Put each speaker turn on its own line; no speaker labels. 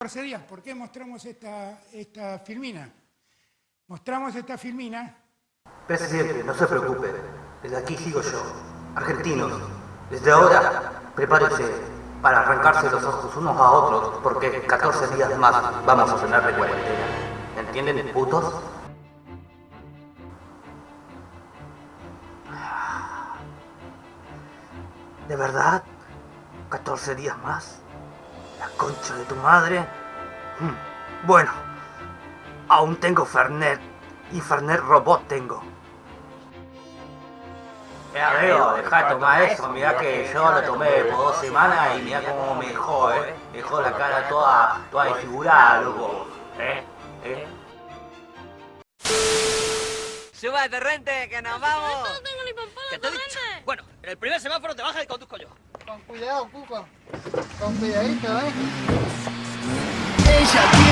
14 días. ¿Por qué mostramos esta, esta filmina? Mostramos esta filmina.
Presidente, no se preocupe. Desde aquí sigo yo. Argentinos, desde ahora, prepárense para arrancarse los ojos unos a otros, porque 14 días más vamos a tener de cuarentena. ¿Entienden, putos? ¿De verdad? ¿14 días más? ¿La concha de tu madre? Hmm. Bueno, aún tengo Fernet. Y Fernet Robot tengo. Ya veo, deja de tomar eso, mirá que yo lo tomé por dos semanas y mirá cómo me dejó, eh. Me dejó la cara toda, toda desfigurada, loco. ¿Eh? ¿Eh?
Súbate, Rente, que nos vamos. Bueno, en el primer semáforo te bajas y conduzco yo.
Con cuidado, Cuco. Con cuidadito, ¿eh?
Ella